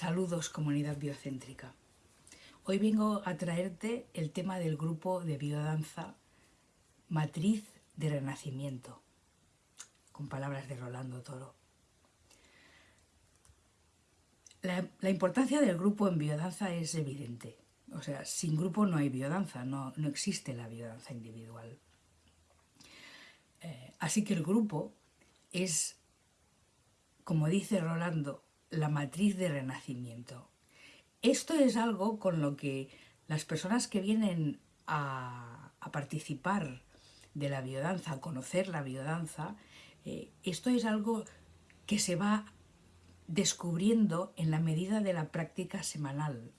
Saludos comunidad biocéntrica. Hoy vengo a traerte el tema del grupo de biodanza Matriz de Renacimiento, con palabras de Rolando Toro. La, importancia del grupo en biodanza es evidente. O sea, sin grupo no hay biodanza, no, no existe la biodanza individual. Eh, así que el grupo es, como dice Rolando, la matriz de renacimiento. Esto es algo con lo que las personas que vienen a, participar de la biodanza, a conocer la biodanza, eh, esto es algo que se va descubriendo en la medida de la práctica semanal.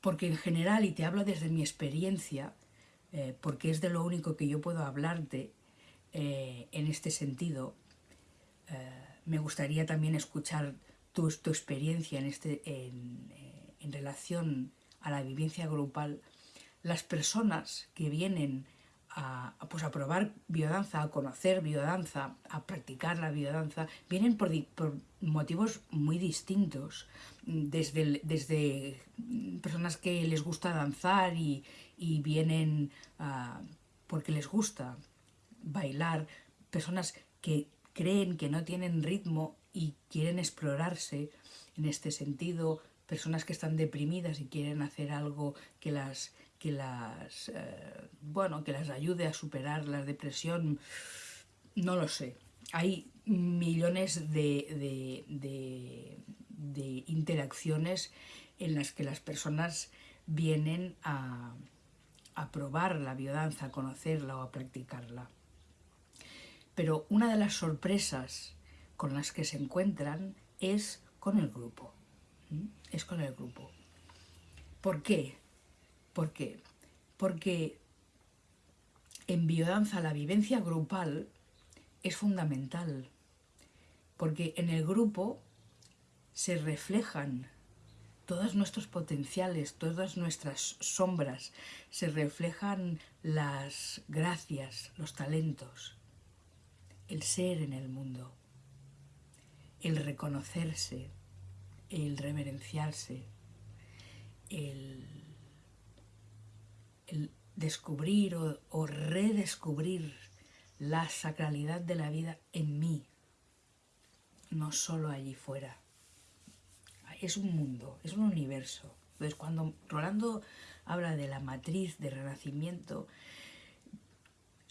Porque en general, y te hablo desde mi experiencia, eh, porque es de lo único que yo puedo hablarte eh, en este sentido, me gustaría también escuchar tu, experiencia en, este, en, eh, en, relación a la vivencia grupal. Las personas que vienen a, pues a probar biodanza, a conocer biodanza, a practicar la biodanza, vienen por, motivos muy distintos, desde, desde personas que les gusta danzar y, y vienen uh, porque les gusta bailar, personas que creen que no tienen ritmo y quieren explorarse en este sentido, personas que están deprimidas y quieren hacer algo que las, que las, eh, bueno, que las ayude a superar la depresión, no lo sé. Hay millones de, de, de interacciones en las que las personas vienen a, a probar la biodanza, a conocerla o a practicarla. Pero una de las sorpresas con las que se encuentran es con el grupo. Es con el grupo. ¿Por qué? ¿Por qué? Porque en biodanza la vivencia grupal es fundamental. Porque en el grupo se reflejan todos nuestros potenciales, todas nuestras sombras, se reflejan las gracias, los talentos el ser en el mundo, el reconocerse, el reverenciarse, el, descubrir o, redescubrir la sacralidad de la vida en mí, no solo allí fuera. Es un mundo, es un universo. Entonces cuando Rolando habla de la matriz de renacimiento,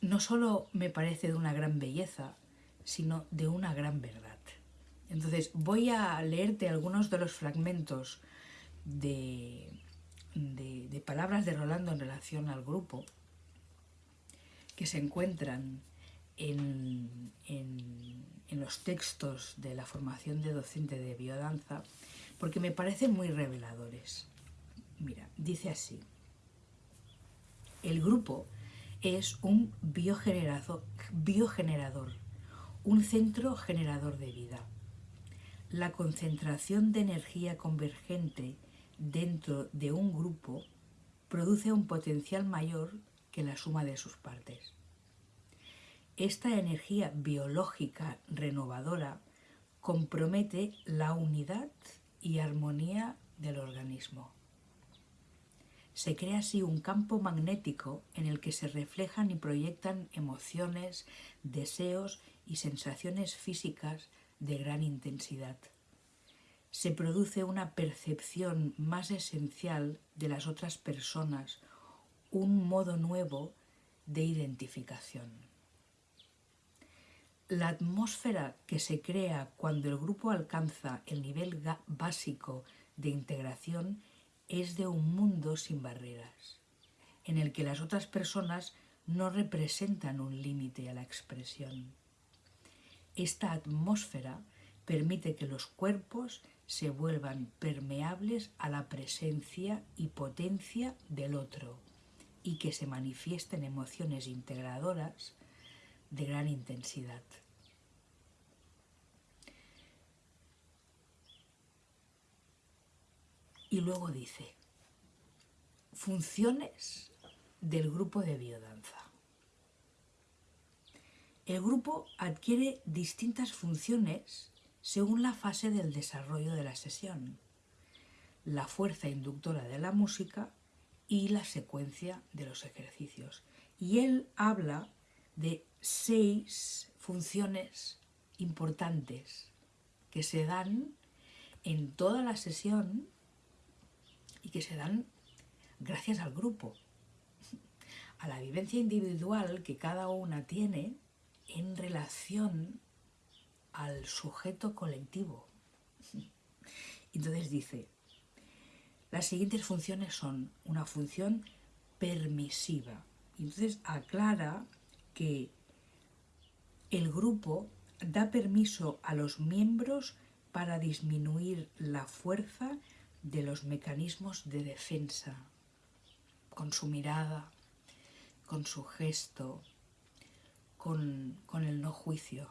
no solo me parece de una gran belleza, sino de una gran verdad. Entonces voy a leerte algunos de los fragmentos de, de, palabras de Rolando en relación al grupo que se encuentran en, en, en, los textos de la formación de docente de biodanza, porque me parecen muy reveladores. Mira, dice así, el grupo es un biogenerador, un centro generador de vida. La concentración de energía convergente dentro de un grupo produce un potencial mayor que la suma de sus partes. Esta energía biológica renovadora compromete la unidad y armonía del organismo. Se crea así un campo magnético en el que se reflejan y proyectan emociones, deseos y sensaciones físicas de gran intensidad. Se produce una percepción más esencial de las otras personas, un modo nuevo de identificación. La atmósfera que se crea cuando el grupo alcanza el nivel básico de integración es de un mundo sin barreras, en el que las otras personas no representan un límite a la expresión. Esta atmósfera permite que los cuerpos se vuelvan permeables a la presencia y potencia del otro y que se manifiesten emociones integradoras de gran intensidad. Y luego dice, funciones del grupo de biodanza. El grupo adquiere distintas funciones según la fase del desarrollo de la sesión, la fuerza inductora de la música y la secuencia de los ejercicios. Y él habla de seis funciones importantes que se dan en toda la sesión y que se dan gracias al grupo, a la vivencia individual que cada una tiene en relación al sujeto colectivo. Entonces dice, las siguientes funciones son una función permisiva. Entonces aclara que el grupo da permiso a los miembros para disminuir la fuerza de los mecanismos de defensa, con su mirada, con su gesto, con, el no juicio.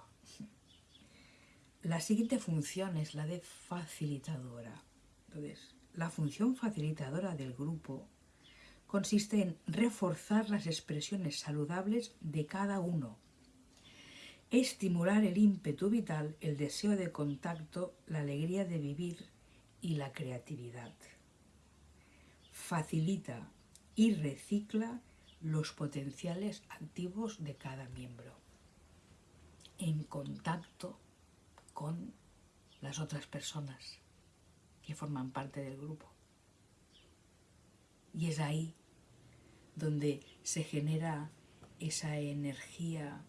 La siguiente función es la de facilitadora. Entonces, la función facilitadora del grupo consiste en reforzar las expresiones saludables de cada uno, estimular el ímpetu vital, el deseo de contacto, la alegría de vivir y la creatividad. Facilita y recicla los potenciales activos de cada miembro en contacto con las otras personas que forman parte del grupo. Y es ahí donde se genera esa energía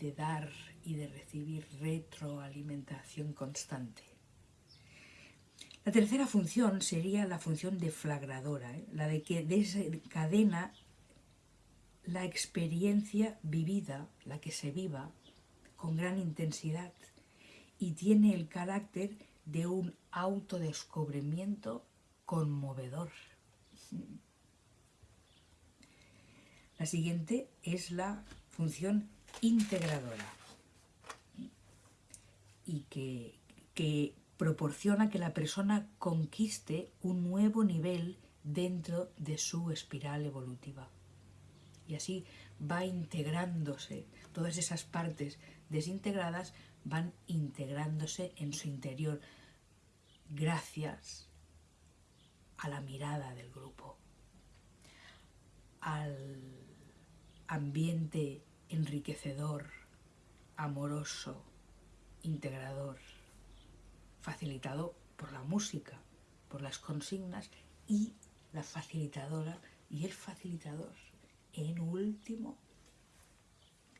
de dar y de recibir retroalimentación constante. La tercera función sería la función deflagradora, ¿eh? la de que desencadena la experiencia vivida, la que se viva, con gran intensidad y tiene el carácter de un autodescubrimiento conmovedor. La siguiente es la función integradora y que, que proporciona que la persona conquiste un nuevo nivel dentro de su espiral evolutiva. Y así va integrándose, todas esas partes desintegradas van integrándose en su interior gracias a la mirada del grupo, al ambiente enriquecedor, amoroso, integrador, facilitado por la música, por las consignas y la facilitadora y el facilitador en último,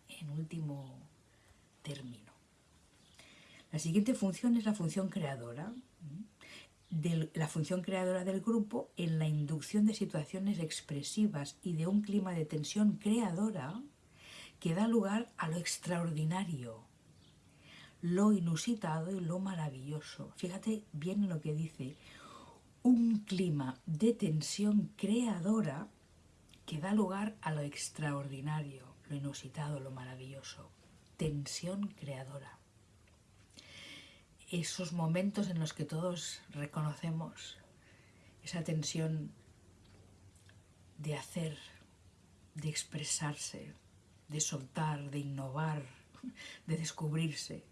en último término. La siguiente función es la función creadora, de la función creadora del grupo en la inducción de situaciones expresivas y de un clima de tensión creadora que da lugar a lo extraordinario, lo inusitado y lo maravilloso. Fíjate bien lo que dice, un clima de tensión creadora que da lugar a lo extraordinario, lo inusitado, lo maravilloso. Tensión creadora. Esos momentos en los que todos reconocemos esa tensión de hacer, de expresarse, de soltar, de innovar, de descubrirse.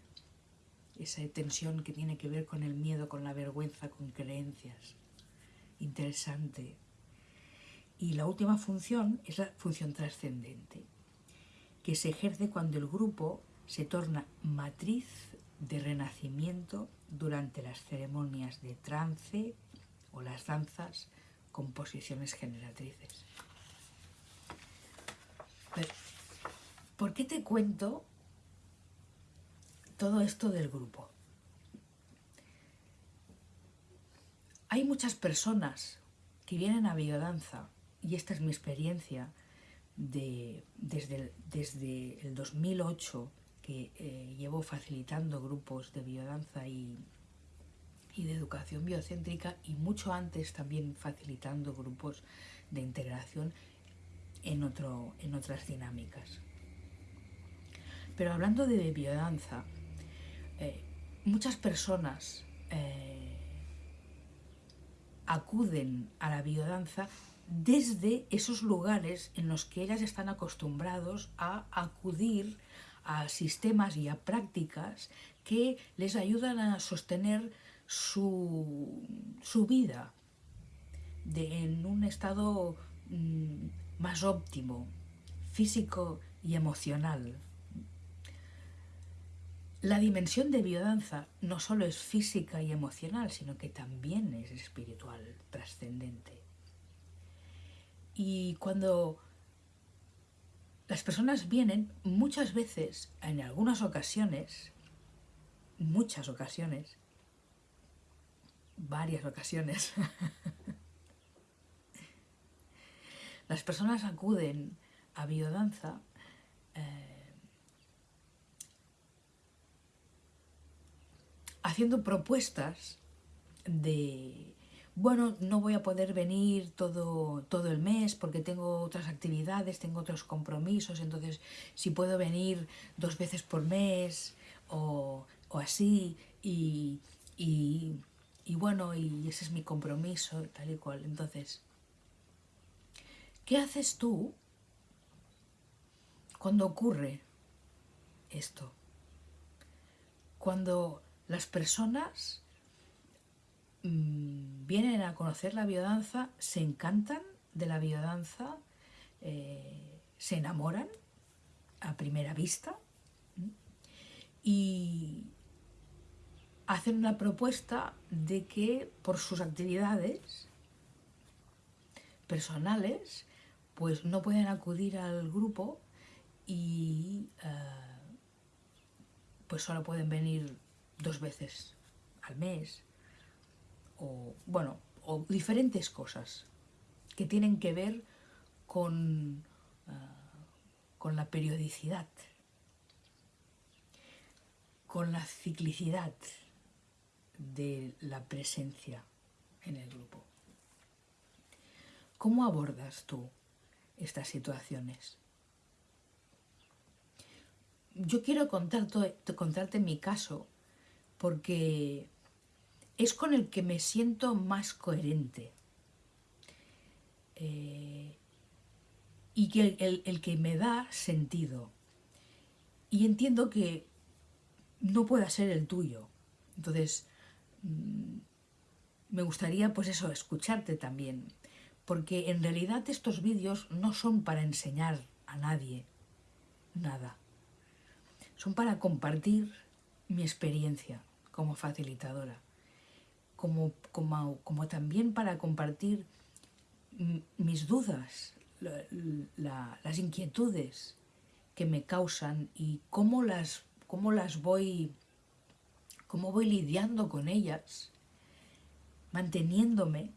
Esa tensión que tiene que ver con el miedo, con la vergüenza, con creencias. Interesante, y la última función es la función trascendente, que se ejerce cuando el grupo se torna matriz de renacimiento durante las ceremonias de trance o las danzas con posiciones generatrices. ¿Por qué te cuento todo esto del grupo? Hay muchas personas que vienen a biodanza y esta es mi experiencia de, desde, el, 2008 que eh, llevo facilitando grupos de biodanza y, y de educación biocéntrica y mucho antes también facilitando grupos de integración en, otro, en otras dinámicas. Pero hablando de biodanza, eh, muchas personas eh, acuden a la biodanza desde esos lugares en los que ellas están acostumbrados a acudir a sistemas y a prácticas que les ayudan a sostener su, vida en un estado mm, más óptimo, físico y emocional. La dimensión de biodanza no solo es física y emocional, sino que también es espiritual, trascendente. Y cuando las personas vienen, muchas veces, en algunas ocasiones, muchas ocasiones, varias ocasiones, las personas acuden a biodanza eh, haciendo propuestas de, bueno, no voy a poder venir todo, todo el mes porque tengo otras actividades, tengo otros compromisos, entonces si puedo venir dos veces por mes o, así, y, y, y bueno, y ese es mi compromiso, tal y cual. Entonces, ¿qué haces tú cuando ocurre esto? Cuando las personas mm, vienen a conocer la biodanza, se encantan de la biodanza, eh, se enamoran a primera vista y hacen una propuesta de que por sus actividades personales pues no pueden acudir al grupo y eh, pues solo pueden venir dos veces al mes, o bueno, o diferentes cosas que tienen que ver con, ah, con la periodicidad, con la ciclicidad de la presencia en el grupo. ¿Cómo abordas tú estas situaciones? Yo quiero contarte mi caso porque es con el que me siento más coherente. Eh, y que el, que me da sentido. Y entiendo que no pueda ser el tuyo. Entonces, mm, me gustaría, pues eso, escucharte también. Porque en realidad estos vídeos no son para enseñar a nadie nada. Son para compartir mi experiencia como facilitadora, como, como, también para compartir mis dudas, las inquietudes que me causan y cómo las, cómo las voy, cómo voy lidiando con ellas, manteniéndome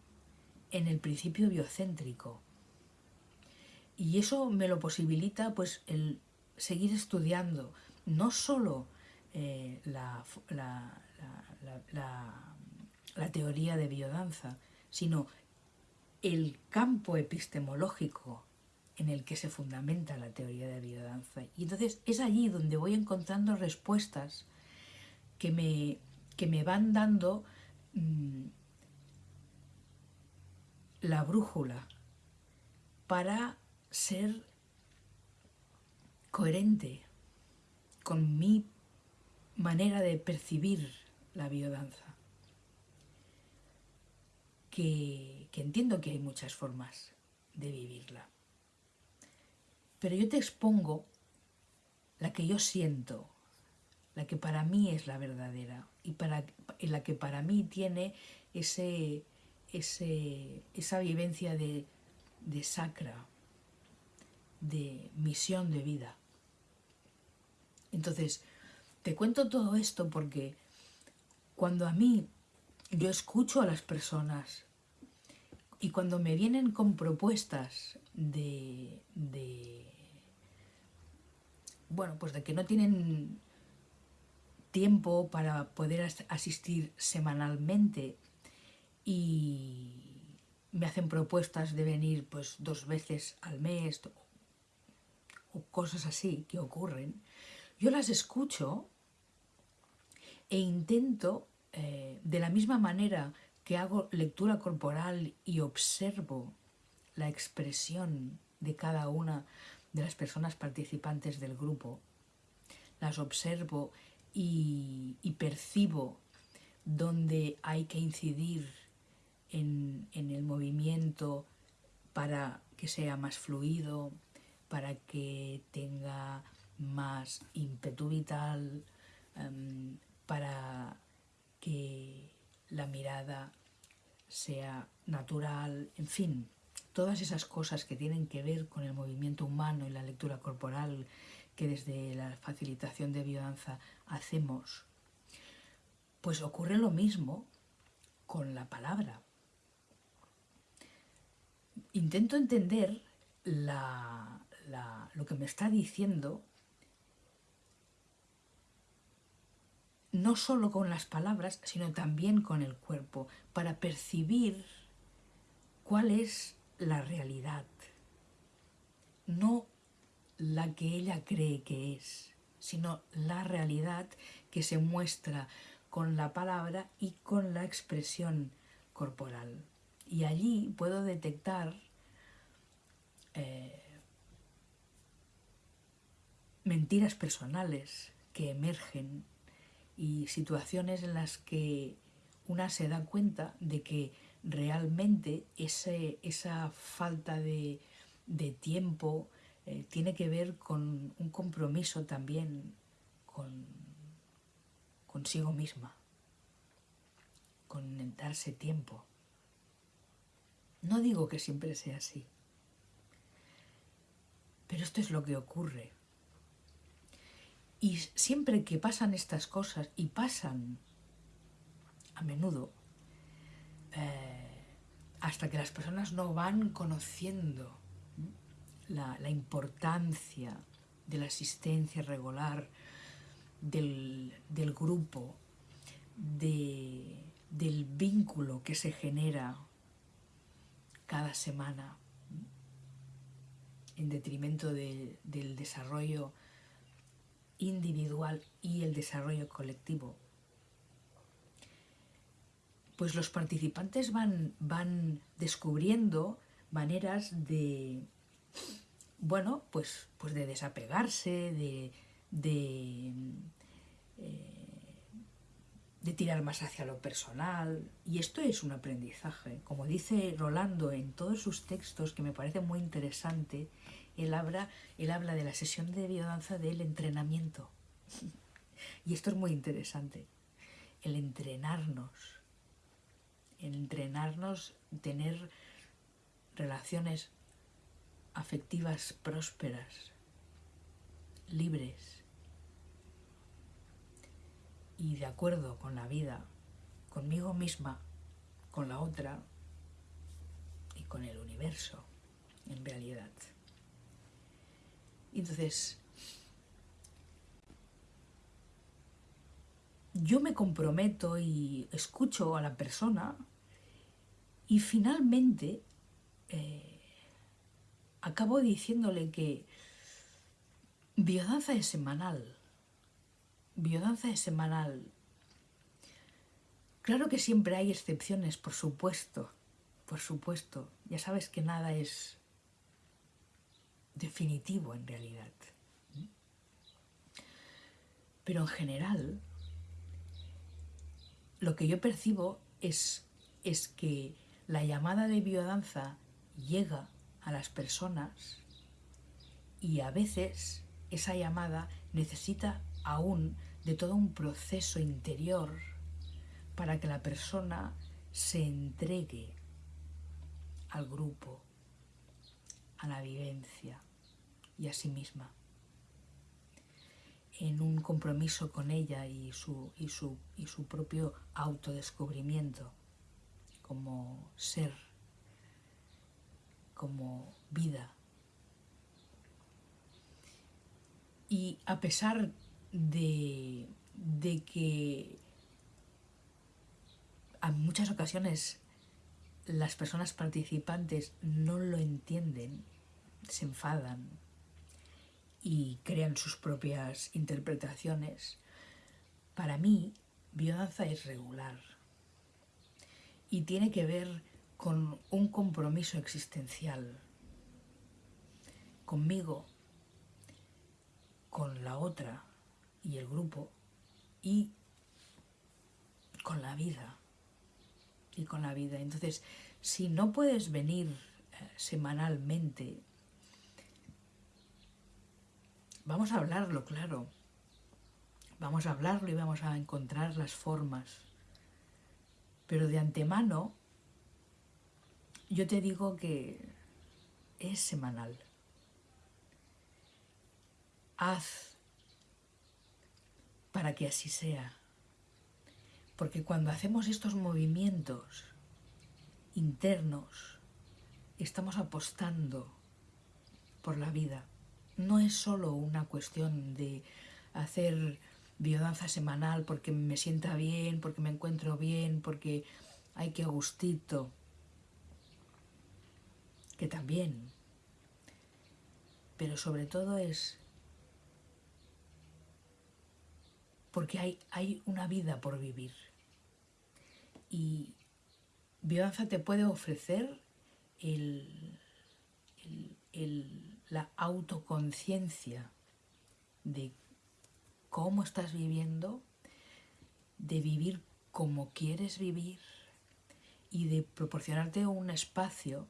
en el principio biocéntrico. Y eso me lo posibilita pues el seguir estudiando, no solo eh, la, la, teoría de biodanza, sino el campo epistemológico en el que se fundamenta la teoría de biodanza. Y entonces es allí donde voy encontrando respuestas que me, que me van dando mm, la brújula para ser coherente con mi manera de percibir la biodanza. Que, entiendo que hay muchas formas de vivirla. Pero yo te expongo la que yo siento, la que para mí es la verdadera y para, la que para mí tiene ese, ese, esa vivencia de, de sacra, de misión de vida. Entonces, te cuento todo esto porque cuando a mí yo escucho a las personas y cuando me vienen con propuestas de, bueno, pues de que no tienen tiempo para poder asistir semanalmente y me hacen propuestas de venir pues dos veces al mes o cosas así que ocurren, yo las escucho e intento, eh, de la misma manera que hago lectura corporal y observo la expresión de cada una de las personas participantes del grupo, las observo y, percibo dónde hay que incidir en, el movimiento para que sea más fluido, para que tenga más ímpetu vital, em, para que la mirada sea natural, en fin, todas esas cosas que tienen que ver con el movimiento humano y la lectura corporal que desde la facilitación de biodanza hacemos, pues ocurre lo mismo con la palabra. Intento entender lo que me está diciendo no solo con las palabras, sino también con el cuerpo, para percibir cuál es la realidad, no la que ella cree que es, sino la realidad que se muestra con la palabra y con la expresión corporal. Y allí puedo detectar eh, mentiras personales que emergen y situaciones en las que una se da cuenta de que realmente esa falta de, tiempo eh, tiene que ver con un compromiso también con, consigo misma, con darse tiempo. No digo que siempre sea así, pero esto es lo que ocurre. Y siempre que pasan estas cosas, y pasan a menudo, eh, hasta que las personas no van conociendo la, importancia de la asistencia regular del, grupo, del vínculo que se genera cada semana en detrimento del desarrollo individual y el desarrollo colectivo. Pues los participantes van, van descubriendo maneras de, bueno, pues, pues de desapegarse, de, de, eh, de tirar más hacia lo personal. Y esto es un aprendizaje. Como dice Rolando en todos sus textos, que me parece muy interesante, él habla, él habla de la sesión de biodanza del entrenamiento. Y esto es muy interesante, el entrenarnos entrenarnos, tener relaciones afectivas prósperas, libres y de acuerdo con la vida, conmigo misma, con la otra y con el universo en realidad. Entonces, yo me comprometo y escucho a la persona y finalmente eh, acabo diciéndole que biodanza es semanal. Biodanza es semanal. Claro que siempre hay excepciones, por supuesto, por supuesto. Ya sabes que nada es definitivo en realidad. Pero en general, lo que yo percibo es, es que la llamada de biodanza llega a las personas y a veces esa llamada necesita aún de todo un proceso interior para que la persona se entregue al grupo, a la vivencia y a sí misma en un compromiso con ella y su, y su, y su propio autodescubrimiento como ser, como vida. Y a pesar de, de que a muchas ocasiones las personas participantes no lo entienden, se enfadan, y crean sus propias interpretaciones. Para mí, biodanza es regular y tiene que ver con un compromiso existencial conmigo, con la otra y el grupo y con la vida. Y con la vida. Entonces, si no puedes venir eh, semanalmente, vamos a hablarlo, claro. Vamos a hablarlo y vamos a encontrar las formas. Pero de antemano, yo te digo que es semanal. Haz para que así sea. Porque cuando hacemos estos movimientos internos, estamos apostando por la vida. No es solo una cuestión de hacer biodanza semanal porque me sienta bien, porque me encuentro bien, porque hay que gustito, que también, pero sobre todo es porque hay, hay una vida por vivir. Y biodanza te puede ofrecer el, la autoconciencia de cómo estás viviendo, de vivir como quieres vivir y de proporcionarte un espacio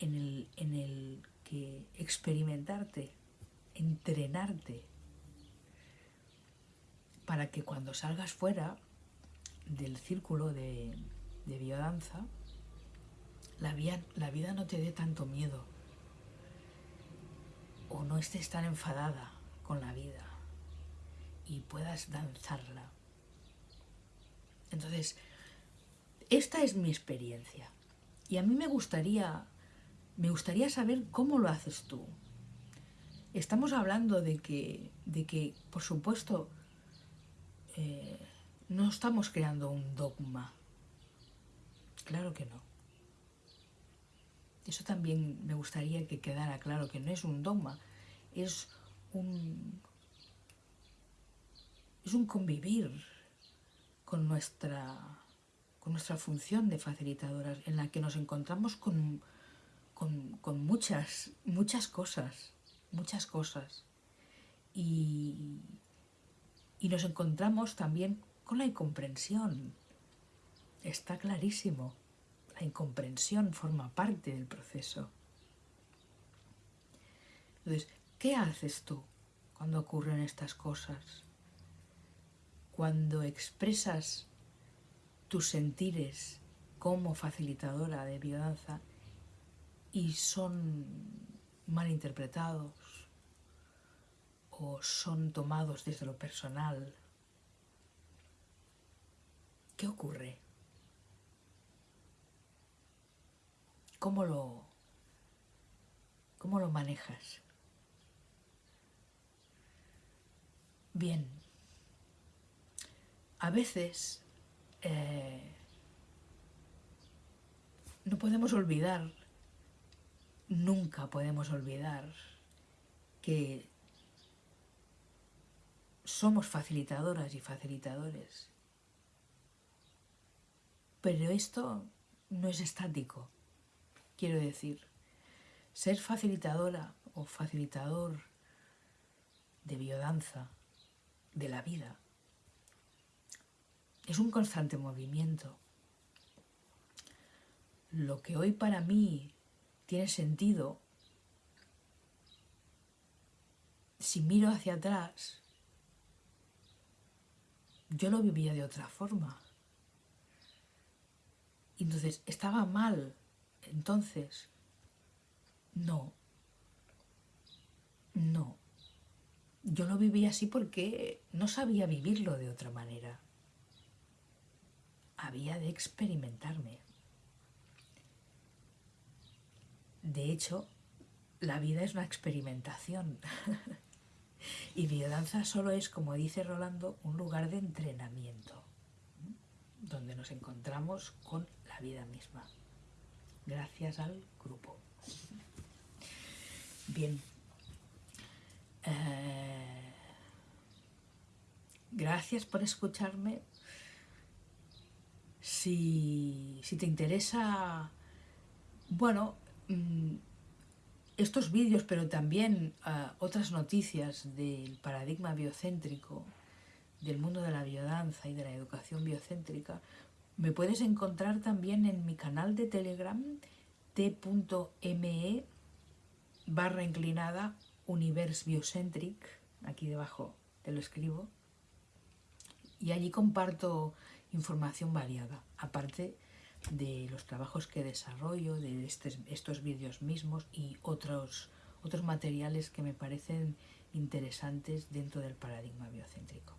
en el, en el que experimentarte, entrenarte, para que cuando salgas fuera del círculo de, de biodanza, la vida, la vida no te dé tanto miedo o no estés tan enfadada con la vida y puedas danzarla. Entonces, esta es mi experiencia y a mí me gustaría me gustaría saber cómo lo haces tú. Estamos hablando de que, de que por supuesto, eh, no estamos creando un dogma. Claro que no. Eso también me gustaría que quedara claro, que no es un dogma, es un, es un convivir con nuestra, con nuestra función de facilitadoras, en la que nos encontramos con con, muchas, muchas cosas, muchas cosas. Y, y nos encontramos también con la incomprensión. Está clarísimo. La incomprensión forma parte del proceso. Entonces, ¿qué haces tú cuando ocurren estas cosas? Cuando expresas tus sentires como facilitadora de biodanza y son mal interpretados o son tomados desde lo personal. ¿Qué ocurre? ¿Cómo lo, cómo lo manejas? Bien, a veces eh, no podemos olvidar nunca podemos olvidar que somos facilitadoras y facilitadores. Pero esto no es estático. Quiero decir, ser facilitadora o facilitador de biodanza, de la vida, es un constante movimiento. Lo que hoy para mí tiene sentido si miro hacia atrás, yo lo vivía de otra forma. Entonces, ¿estaba mal? Entonces, no. No. Yo lo vivía así porque no sabía vivirlo de otra manera. Había de experimentarme. De hecho, la vida es una experimentación. y biodanza solo es, como dice Rolando, un lugar de entrenamiento, donde nos encontramos con la vida misma, gracias al grupo. Bien. Eh, gracias por escucharme. Si, si te interesa, bueno, Mm, estos vídeos, pero también uh, otras noticias del paradigma biocéntrico, del mundo de la biodanza y de la educación biocéntrica, me puedes encontrar también en mi canal de Telegram t.me barra inclinada Universe Biocentric, aquí debajo te lo escribo, y allí comparto información variada, aparte de los trabajos que desarrollo, de estos vídeos mismos y otros, otros materiales que me parecen interesantes dentro del paradigma biocéntrico.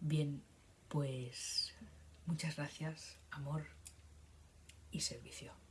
Bien, pues muchas gracias, amor y servicio.